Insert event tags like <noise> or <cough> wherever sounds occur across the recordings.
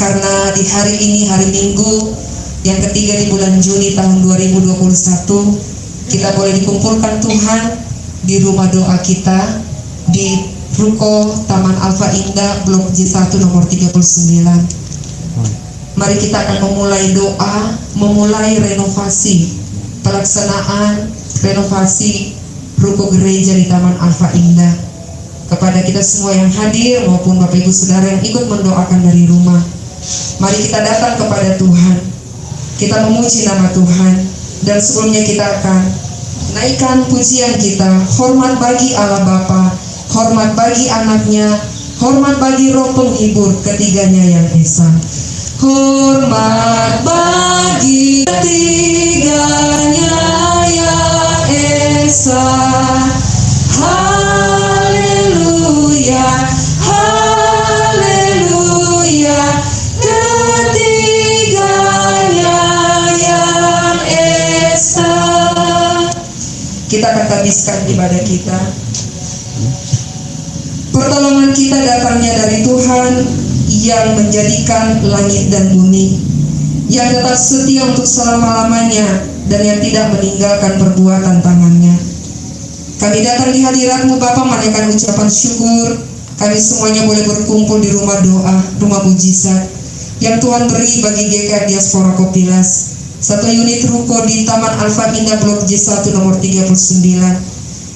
karena di hari ini hari Minggu yang ketiga di bulan Juni tahun 2021 kita boleh dikumpulkan Tuhan di rumah doa kita di Ruko Taman Alfa Indah Blok J1 nomor 39. Mari kita akan memulai doa, memulai renovasi, pelaksanaan renovasi ruko gereja di Taman Alfa Indah. Kepada kita semua yang hadir maupun Bapak Ibu Saudara yang ikut mendoakan dari rumah. Mari kita datang kepada Tuhan. Kita memuji nama Tuhan dan sebelumnya kita akan naikkan pujian kita. Hormat bagi Allah Bapa, hormat bagi anaknya, hormat bagi roh penghibur ketiganya yang esa. Hormat bagi ketiganya yang esa. Kita akan habiskan ibadah kita. Pertolongan kita datangnya dari Tuhan yang menjadikan langit dan bumi, yang tetap setia untuk selama-lamanya dan yang tidak meninggalkan perbuatan tangannya. Kami datang di hadiratmu Bapa menaikkan ucapan syukur. Kami semuanya boleh berkumpul di rumah doa, rumah mujizat yang Tuhan beri bagi GK Diaspora Kopilas. Satu unit ruko di Taman Alfa Indah Blok J1 nomor 39.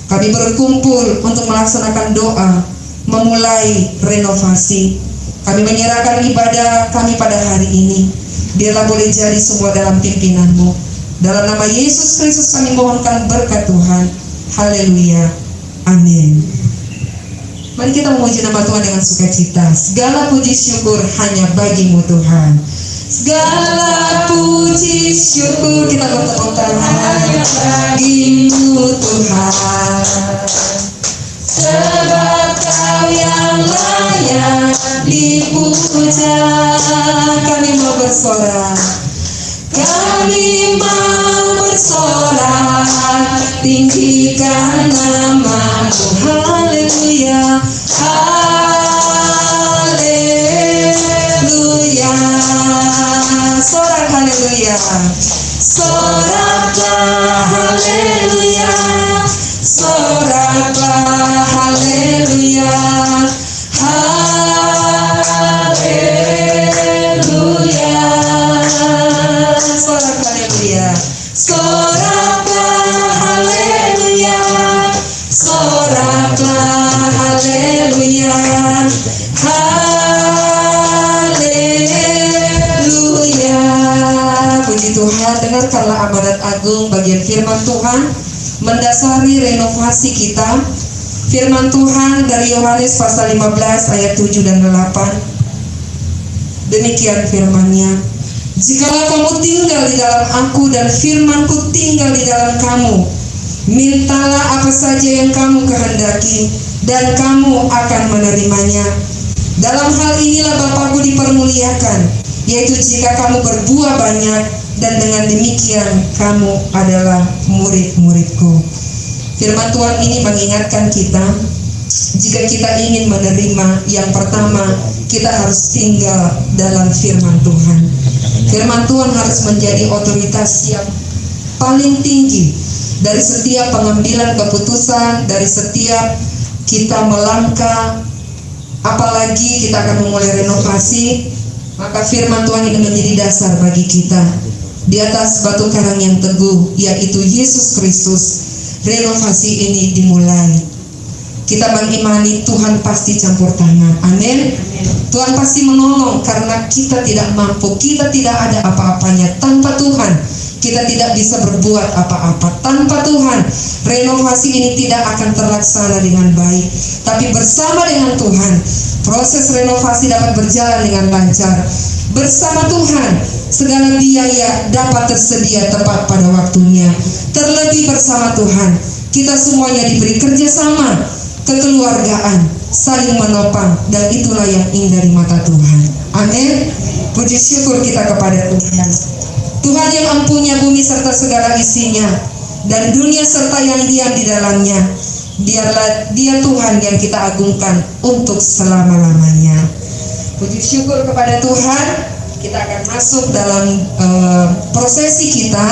Kami berkumpul untuk melaksanakan doa, memulai renovasi. Kami menyerahkan ibadah kami pada hari ini. Biarlah boleh jadi semua dalam pimpinanmu. Dalam nama Yesus Kristus kami mohonkan berkat Tuhan. Haleluya. Amin. Mari kita memuji nama Tuhan dengan sukacita. Segala puji syukur hanya bagimu Tuhan. Segala puji syukur kita bertepuk tangan bagimu Tuhan. Sebab kau yang layak dipuja Kami mau bersorak mendasari renovasi kita. Firman Tuhan dari Yohanes pasal 15 ayat 7 dan 8 demikian firmannya. Jikalau kamu tinggal di dalam aku dan firmanku tinggal di dalam kamu mintalah apa saja yang kamu kehendaki dan kamu akan menerimanya. Dalam hal inilah Bapakku dipermuliakan yaitu jika kamu berbuah banyak dan dengan demikian kamu adalah murid-muridku. Firman Tuhan ini mengingatkan kita jika kita ingin menerima yang pertama kita harus tinggal dalam firman Tuhan. Firman Tuhan harus menjadi otoritas yang paling tinggi dari setiap pengambilan keputusan, dari setiap kita melangkah, apalagi kita akan memulai renovasi, maka firman Tuhan ini menjadi dasar bagi kita di atas batu karang yang teguh yaitu Yesus Kristus renovasi ini dimulai. Kita mengimani Tuhan pasti campur tangan. Amin. Tuhan pasti menolong karena kita tidak mampu. Kita tidak ada apa-apanya. Tanpa Tuhan kita tidak bisa berbuat apa-apa. Tanpa Tuhan renovasi ini tidak akan terlaksana dengan baik. Tapi bersama dengan Tuhan proses renovasi dapat berjalan dengan lancar bersama Tuhan segala biaya dapat tersedia tepat pada waktunya. Terlebih bersama Tuhan kita semuanya diberi kerjasama kekeluargaan saling menopang dan itulah yang indah di mata Tuhan. Amin. Puji syukur kita kepada Tuhan. Tuhan yang empunya bumi serta segala isinya dan dunia serta yang diam di dalamnya biarlah dia Tuhan yang kita agungkan untuk selama-lamanya puji syukur kepada Tuhan, kita akan masuk dalam uh, prosesi kita,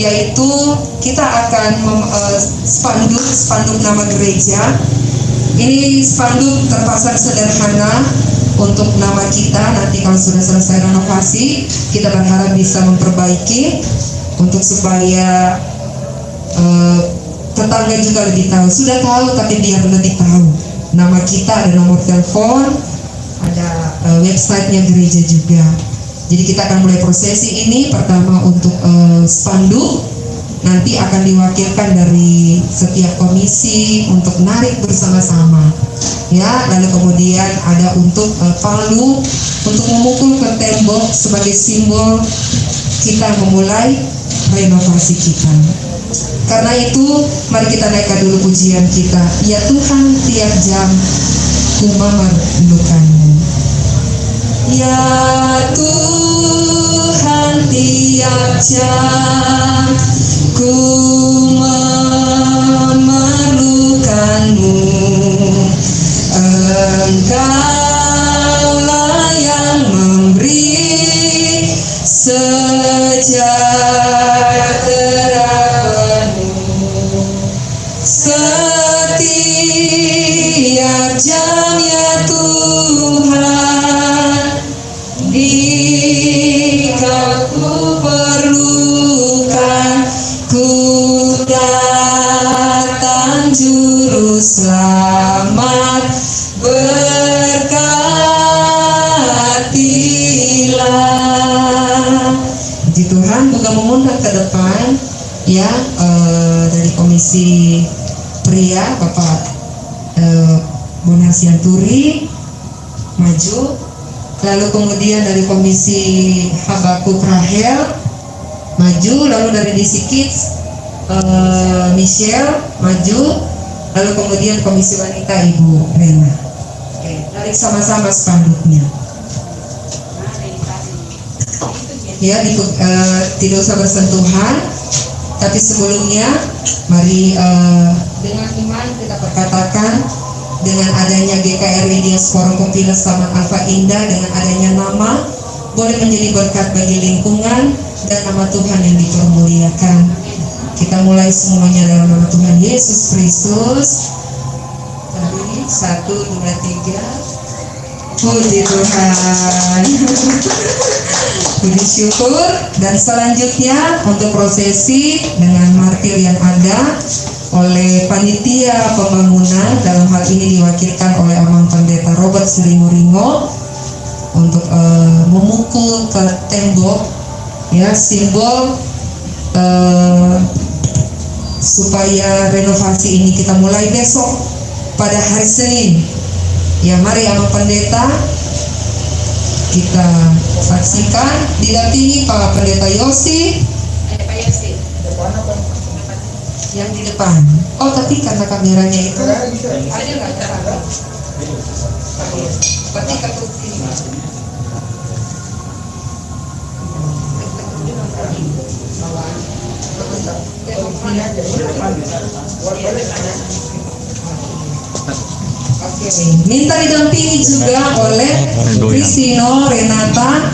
yaitu kita akan mem, uh, spanduk spanduk nama gereja. Ini spanduk terpasang sederhana untuk nama kita. Nanti kalau sudah selesai renovasi, kita berharap bisa memperbaiki untuk supaya uh, tetangga juga lebih tahu. Sudah tahu tapi biar lebih tahu. Nama kita ada nomor telepon, uh, websitenya gereja juga. Jadi kita akan mulai prosesi ini. Pertama untuk uh, spanduk. Nanti akan diwakilkan dari setiap komisi untuk narik bersama-sama. Ya lalu kemudian ada untuk uh, palu. Untuk memukul ke tembok sebagai simbol kita memulai renovasi kita. Karena itu mari kita naikkan dulu pujian kita. Ya Tuhan tiap jam ku memerlukanmu ya Tuhan tiap jam ku memerlukanmu. Engkaulah eh, dari komisi pria Bapak eh, Bonar Sianturi maju. Lalu kemudian dari komisi Habakuk Rahel maju. Lalu dari DC Kids eh, Michelle maju. Lalu kemudian komisi wanita Ibu Rena. Oke tarik sama-sama spanduknya. Ya di, eh, tidak usah bersentuhan tapi sebelumnya mari eh, dengan iman kita perkatakan dengan adanya GKRI Diaspora Kompilas Taman Alfa Indah dengan adanya nama boleh menjadi berkat bagi lingkungan dan nama Tuhan yang dipermuliakan. Kita mulai semuanya dalam nama Tuhan Yesus Kristus. Mari satu dua tiga. Puji Tuhan. <laughs> Puji syukur dan selanjutnya untuk prosesi dengan martir yang ada oleh panitia pembangunan dalam hal ini diwakilkan oleh Amang Pendeta Robert Seringo untuk uh, memukul ke tembok ya simbol uh, supaya renovasi ini kita mulai besok pada hari Senin ya mari Amang Pendeta kita saksikan didampingi Pak Pendeta Yosi yang di depan. Oh tapi karena kameranya itu ada nggak? Berarti ketuk ini. Minta didampingi juga oleh Kristino, Renata,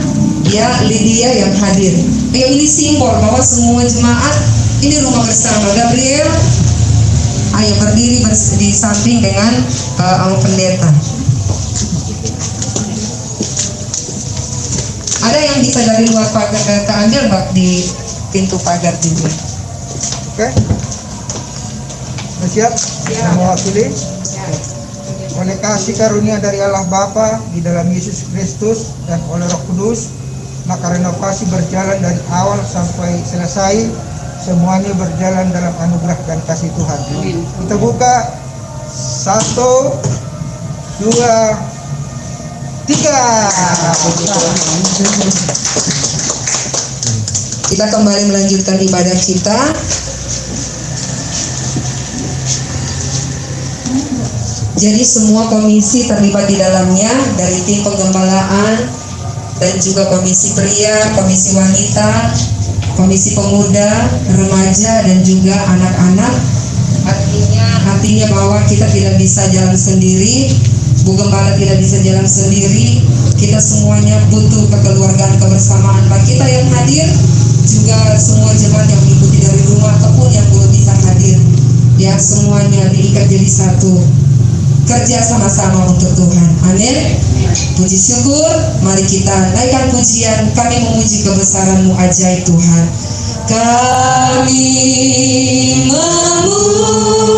ya Lydia yang hadir. Ya ini simbol bahwa semua jemaat ini rumah bersama. Gabriel, ayo berdiri bers- di samping dengan uh, Pendeta. Ada yang bisa dari luar pagar eh, keambil mbak di pintu pagar juga. Oke. Sudah siap? Saya mewakili. Oleh kasih karunia dari Allah Bapa di dalam Yesus Kristus dan oleh Roh Kudus, maka renovasi berjalan dari awal sampai selesai semuanya berjalan dalam anugerah dan kasih Tuhan. Kita buka satu, dua, tiga. Kita kembali melanjutkan ibadah kita. Jadi semua komisi terlibat di dalamnya dari tim penggembalaan dan juga komisi pria, komisi wanita, komisi pemuda, remaja dan juga anak-anak. Artinya artinya bahwa kita tidak bisa jalan sendiri, Bu Gembala tidak bisa jalan sendiri, kita semuanya butuh kekeluargaan kebersamaan. Baik kita yang hadir juga semua jemaat yang mengikuti dari rumah ataupun yang belum bisa hadir. Ya semuanya diikat jadi satu kerja sama-sama untuk Tuhan. Amin. Puji syukur. Mari kita naikkan pujian. Kami memuji kebesaranmu ajaib Tuhan. Kami memuji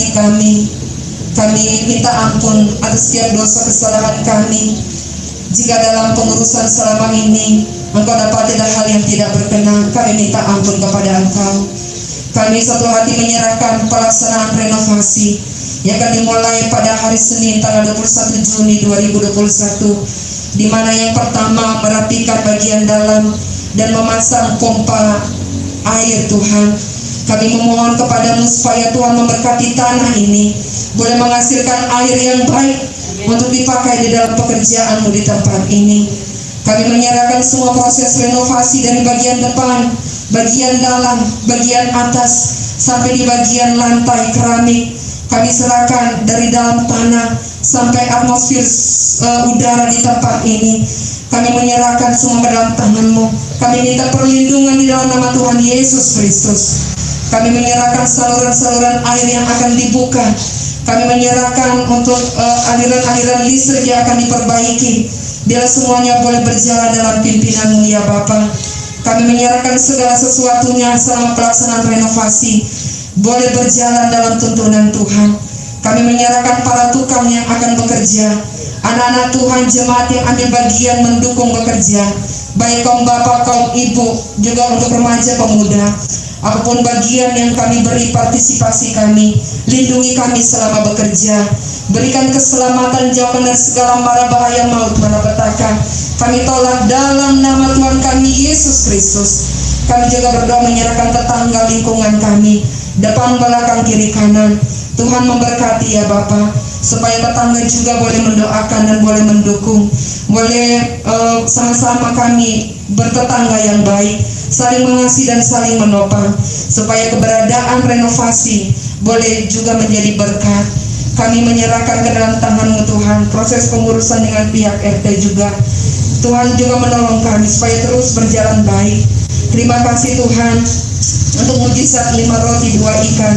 hati kami Kami minta ampun atas setiap dosa kesalahan kami. Jika dalam pengurusan selama ini Engkau dapat ada hal yang tidak berkenan Kami minta ampun kepada Engkau. Kami satu hati menyerahkan pelaksanaan renovasi Yang akan dimulai pada hari Senin tanggal 21 Juni 2021 di mana yang pertama merapikan bagian dalam dan memasang pompa air Tuhan kami memohon kepadamu supaya Tuhan memberkati tanah ini boleh menghasilkan air yang baik untuk dipakai di dalam pekerjaanmu di tempat ini. Kami menyerahkan semua proses renovasi dari bagian depan, bagian dalam, bagian atas, sampai di bagian lantai keramik. Kami serahkan dari dalam tanah sampai atmosfer uh, udara di tempat ini. Kami menyerahkan semua ke dalam tanganmu. Kami minta perlindungan di dalam nama Tuhan Yesus Kristus. Kami menyerahkan saluran-saluran air yang akan dibuka. Kami menyerahkan untuk uh, aliran-aliran listrik yang akan diperbaiki. Biar semuanya boleh berjalan dalam pimpinanmu ya Bapa. Kami menyerahkan segala sesuatunya selama pelaksanaan renovasi. Boleh berjalan dalam tuntunan Tuhan. Kami menyerahkan para tukang yang akan bekerja. Anak-anak Tuhan jemaat yang ambil bagian mendukung bekerja. Baik kaum bapak, kaum ibu, juga untuk remaja pemuda. Apa pun bagian yang kami beri partisipasi kami, lindungi kami selama bekerja. Berikan keselamatan jauhkan dari segala mara bahaya maut malapetaka. Kami tolak dalam nama Tuhan kami Yesus Kristus. Kami juga berdoa menyerahkan tetangga lingkungan kami, depan belakang kiri kanan. Tuhan memberkati ya Bapak, supaya tetangga juga boleh mendoakan dan boleh mendukung, boleh eh, sama-sama kami bertetangga yang baik, saling mengasihi dan saling menopang, supaya keberadaan renovasi boleh juga menjadi berkat. Kami menyerahkan ke dalam tanganmu Tuhan proses pengurusan dengan pihak RT juga. Tuhan juga menolong kami supaya terus berjalan baik. Terima kasih Tuhan untuk mujizat lima roti dua ikan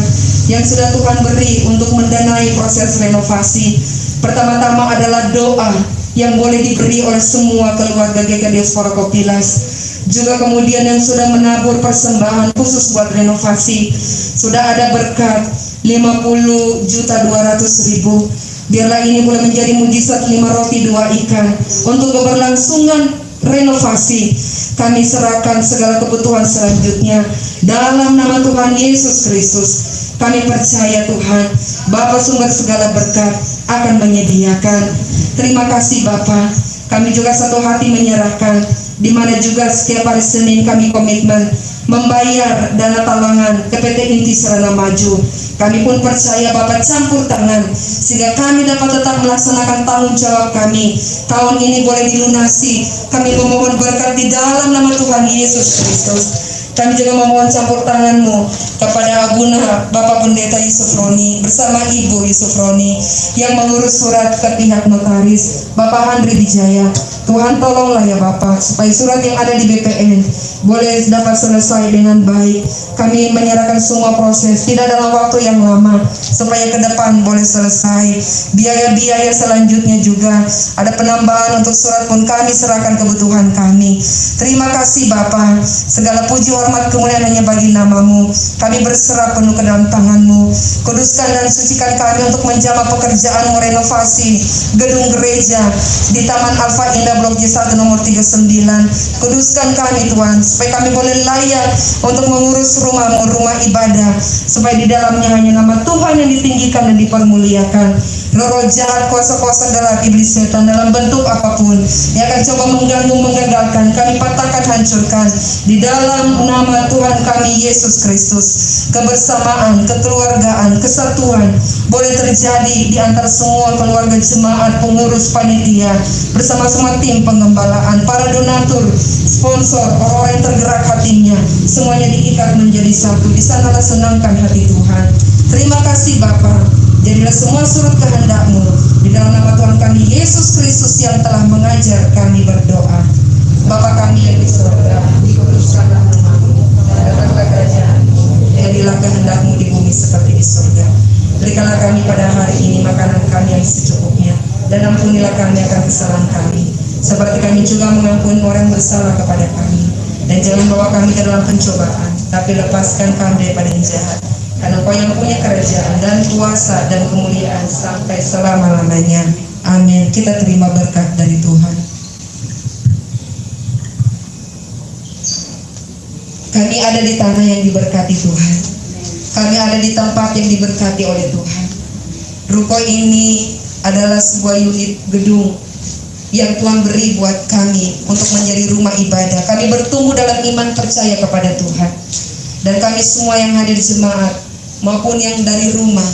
yang sudah Tuhan beri untuk mendanai proses renovasi. Pertama-tama adalah doa yang boleh diberi oleh semua keluarga GK Diaspora Kopilas. Juga kemudian yang sudah menabur persembahan khusus buat renovasi. Sudah ada berkat 50 juta 200 ribu. Biarlah ini boleh menjadi mujizat lima roti dua ikan untuk keberlangsungan renovasi. Kami serahkan segala kebutuhan selanjutnya dalam nama Tuhan Yesus Kristus. Kami percaya Tuhan, Bapa sumber segala berkat akan menyediakan. Terima kasih Bapa. Kami juga satu hati menyerahkan di mana juga setiap hari Senin kami komitmen membayar dana talangan ke PT Inti Serana Maju. Kami pun percaya Bapak campur tangan sehingga kami dapat tetap melaksanakan tanggung jawab kami. Tahun ini boleh dilunasi. Kami memohon berkat di dalam nama Tuhan Yesus Kristus. Kami juga memohon campur tanganmu kepada Abuna Bapak Pendeta Yusuf Roni bersama Ibu Yusuf Roni yang mengurus surat ke pihak notaris Bapak Andri Wijaya. Tuhan tolonglah ya Bapak supaya surat yang ada di BPN boleh dapat selesai dengan baik. Kami menyerahkan semua proses tidak dalam waktu yang lama supaya ke depan boleh selesai. Biaya-biaya selanjutnya juga ada penambahan untuk surat pun kami serahkan kebutuhan kami. Terima kasih Bapak. Segala puji hormat kemuliaan hanya bagi namamu. Kami berserah penuh ke dalam tanganmu. Kuduskan dan sucikan kami untuk menjama pekerjaan renovasi gedung gereja di Taman Alfa Indah Blok J1 nomor 39. Kuduskan kami Tuhan, supaya kami boleh layak untuk mengurus rumahmu, rumah ibadah. Supaya di dalamnya hanya nama Tuhan yang ditinggikan dan dipermuliakan. Roh jahat, kuasa-kuasa gelap iblis setan dalam bentuk apa pun yang akan coba mengganggu, menggagalkan, kami patahkan, hancurkan. Di dalam nama Tuhan kami Yesus Kristus, kebersamaan, kekeluargaan, kesatuan boleh terjadi di antara semua keluarga jemaat, pengurus panitia, bersama-sama tim pengembalaan, para donatur, sponsor, orang-orang yang tergerak hatinya, semuanya diikat menjadi satu. Di sanalah senangkan hati Tuhan. Terima kasih Bapak. Jadilah semua surut kehendakmu di dalam nama Tuhan kami Yesus Kristus yang telah mengajar kami berdoa. Bapa kami yang di surga, dikuduskanlah datanglah kerajaanmu, jadilah kehendakmu di bumi seperti di surga. Berikanlah kami pada hari ini makanan kami yang secukupnya, dan ampunilah kami akan kesalahan kami, seperti kami juga mengampuni orang bersalah kepada kami. Dan jangan bawa kami ke dalam pencobaan, tapi lepaskan kami daripada yang jahat. Karena Engkau yang punya kerajaan dan kuasa dan kemuliaan sampai selama-lamanya. Amin. Kita terima berkat dari Tuhan. Kami ada di tanah yang diberkati Tuhan. Kami ada di tempat yang diberkati oleh Tuhan. Ruko ini adalah sebuah unit gedung yang Tuhan beri buat kami untuk menjadi rumah ibadah. Kami bertumbuh dalam iman percaya kepada Tuhan. Dan kami semua yang hadir jemaat maupun yang dari rumah,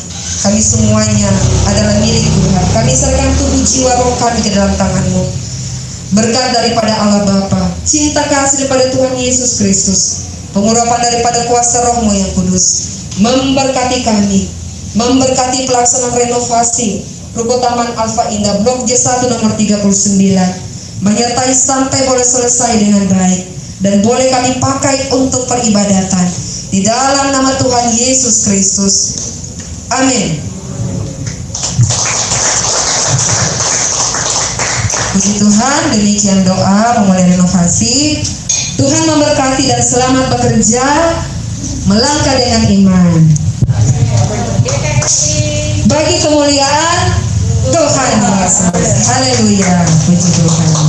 kami semuanya adalah milik Tuhan. Kami serahkan tubuh jiwa roh kami ke dalam tanganmu. Berkat daripada Allah Bapa, cinta kasih daripada Tuhan Yesus Kristus, pengurapan daripada kuasa rohmu yang kudus, memberkati kami, memberkati pelaksanaan renovasi Ruko Taman Alfa Indah Blok J1 nomor 39 menyertai sampai boleh selesai dengan baik dan boleh kami pakai untuk peribadatan di dalam nama Tuhan Yesus Kristus. Amin. Puji Tuhan, demikian doa memulai renovasi. Tuhan memberkati dan selamat bekerja, melangkah dengan iman. Bagi kemuliaan Tuhan. Haleluya. Puji Tuhan.